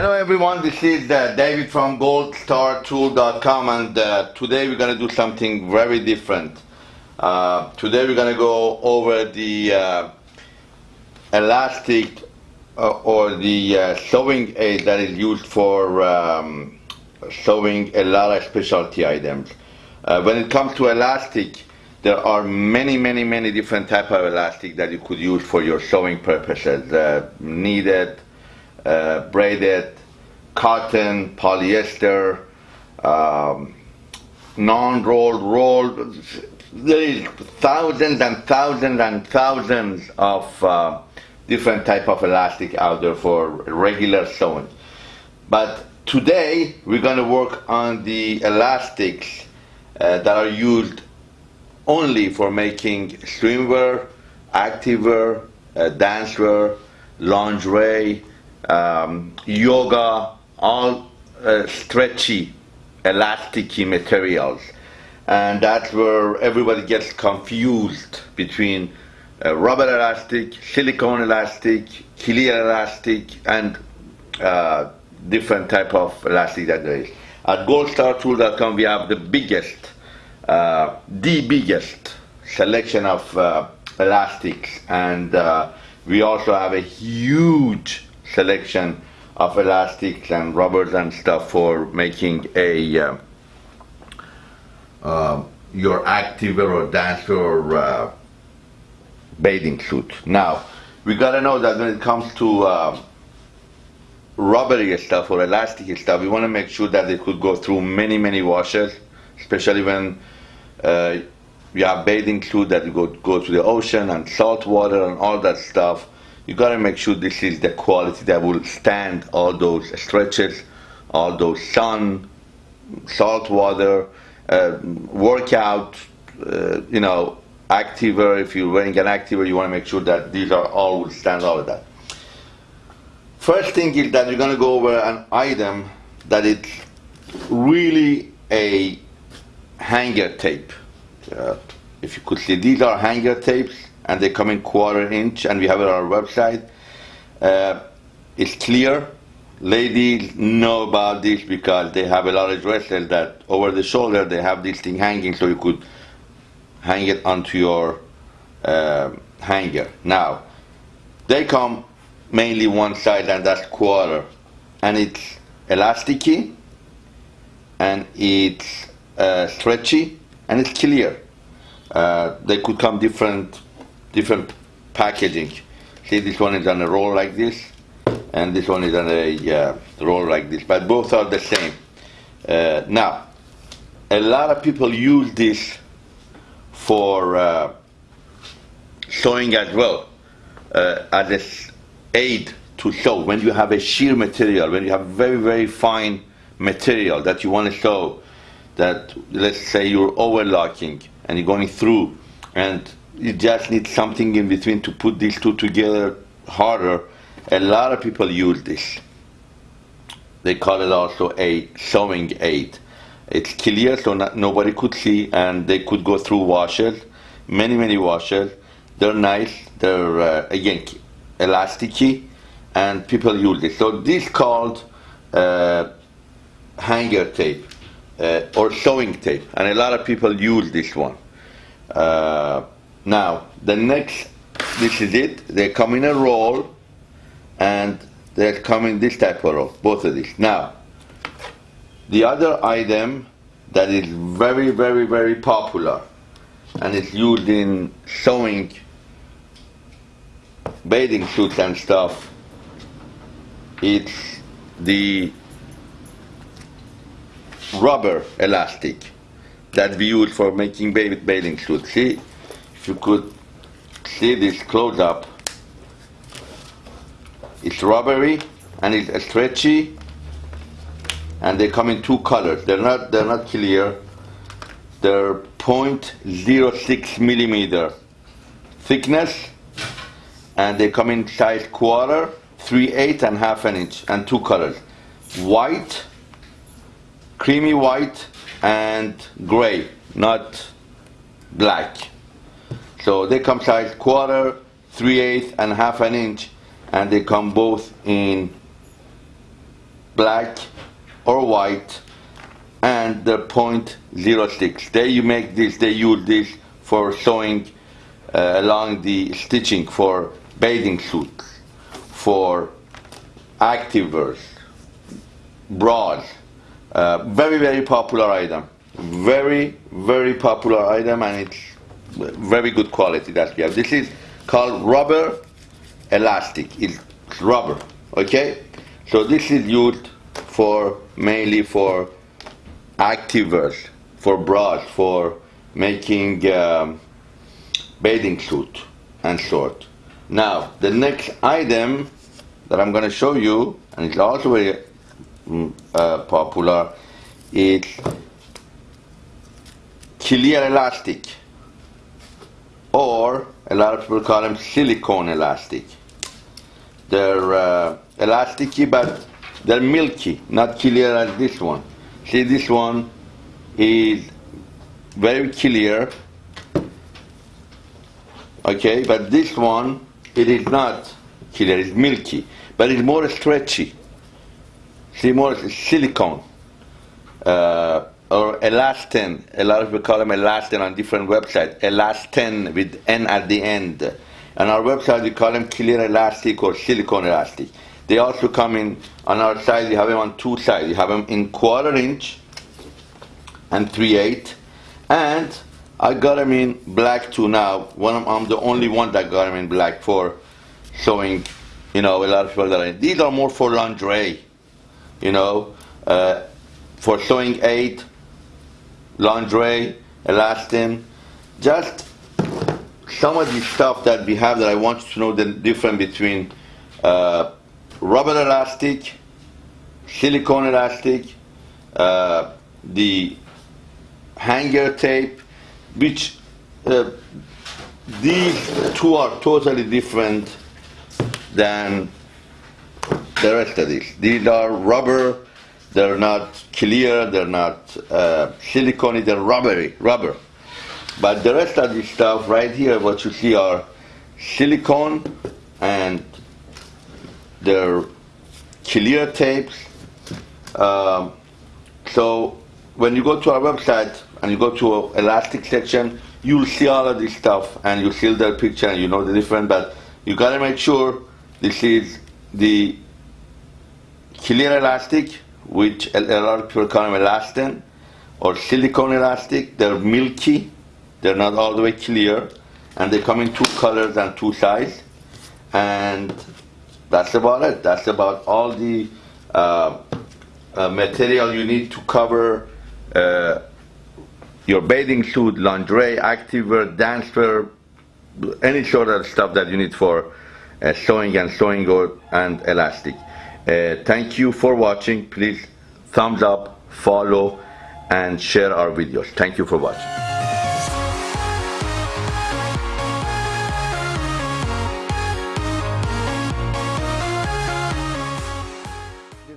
Hello everyone, this is uh, David from goldstartool.com and uh, today we're going to do something very different. Uh, today we're going to go over the uh, elastic uh, or the uh, sewing aid that is used for um, sewing a lot of specialty items. when it comes to elastic, there are many, many, many different type of elastic that you could use for your sewing purposes. Knitted, uh, braided, cotton, polyester, um, non-rolled, rolled. There is thousands and thousands and thousands of uh, different type of elastic out there for regular sewing. But today we're going to work on the elastics uh, that are used only for making swimwear, activewear, uh, dancewear, lingerie, um, yoga, all uh, stretchy, elasticy materials. And that's where everybody gets confused between uh, rubber elastic, silicone elastic, clear elastic, and uh, different type of elastic that there is. At goldstartool.com we have the biggest, uh, the biggest selection of uh, elastics and uh, we also have a huge selection of elastics and rubbers and stuff for making a uh, uh, your activewear or dancer or uh, bathing suit. Now, we gotta know that when it comes to uh, rubbery stuff or elastic stuff, we want to make sure that it could go through many, many washes, especially when uh, you have bathing suit that go go to the ocean and salt water and all that stuff you got to make sure this is the quality that will stand all those stretches, all those sun, salt water, uh, workout, uh, you know, activewear. If you're wearing an activewear, you want to make sure that these are all will stand all of that. First thing is that you're going to go over an item that it's really a hanger tape. Uh, if you could see, these are hanger tapes and they come in quarter inch and we have it on our website. Uh, it's clear. Ladies know about this because they have a lot of dresses that over the shoulder they have this thing hanging so you could hang it onto your uh, hanger. Now, they come mainly one side and that's quarter and it's elasticy and it's uh, stretchy and it's clear. Uh, they could come different different packaging. See, this one is on a roll like this, and this one is on a uh, roll like this, but both are the same. Uh, now, a lot of people use this for uh, sewing as well, uh, as an aid to sew. When you have a sheer material, when you have very, very fine material that you want to sew, that let's say you're overlocking and you're going through and you just need something in between to put these two together harder. A lot of people use this. They call it also a sewing aid. It's clear so not, nobody could see and they could go through washers, many, many washers. They're nice, they're uh, again elasticy and people use it. So this called uh, hanger tape uh, or sewing tape and a lot of people use this one. Uh, now, the next, this is it. They come in a roll, and they come in this type of roll, both of these. Now, the other item that is very, very, very popular, and it's used in sewing bathing suits and stuff, it's the rubber elastic that we use for making baby bathing suits. See, you could see this close up, it's rubbery and it's stretchy and they come in two colors. They're not they're not clear. They're 0.06 millimeter thickness and they come in size quarter, 3 8 and half an inch and two colors. White, creamy white and gray, not black. So they come size quarter, three eighths, and half an inch, and they come both in black or white and the point zero six. They you make this, they use this for sewing uh, along the stitching for bathing suits, for activewears, bras. Uh, very very popular item. Very very popular item and it's very good quality that we have. This is called rubber elastic. It's rubber. Okay, so this is used for mainly for activewears, for bras, for making um, bathing suit and short. Now, the next item that I'm going to show you, and it's also very mm, uh, popular, is clear elastic, or a lot of people call them silicone elastic. They're uh, elasticy, but they're milky, not clear as this one. See, this one is very clear, okay, but this one, it is not clear, it's milky, but it's more stretchy. See, more silicone. Uh, or elastin. A lot of people call them elastin on different websites. Elastin with N at the end. On our website, we call them clear elastic or silicone elastic. They also come in on our side. You have them on two sides. You have them in quarter inch and three eight, and I got them in black too now. One I'm the only one that got them in black for showing, you know, a lot of people that are. These are more for lingerie, you know, uh, for showing eight, lingerie, elastin, just some of the stuff that we have that I want you to know the difference between uh, rubber elastic, silicone elastic, uh, the hanger tape, which uh, these two are totally different than the rest of these. These are rubber, they're not clear, they're not uh, silicone, they're rubbery, rubber. But the rest of this stuff right here, what you see are silicone and they're clear tapes. Um, so when you go to our website and you go to elastic section, you'll see all of this stuff and you see the picture and you know the difference. But you gotta make sure this is the clear elastic, which a lot of people call them elastin, or silicone elastic. They're milky, they're not all the way clear, and they come in two colors and two sizes. And that's about it. That's about all the uh, uh, material you need to cover uh, your bathing suit, lingerie, activewear, dancewear, any sort of stuff that you need for uh, sewing and sewing or, and elastic. Uh, thank you for watching. Please thumbs up, follow, and share our videos. Thank you for watching.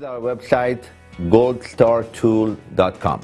Our website goldstartool.com.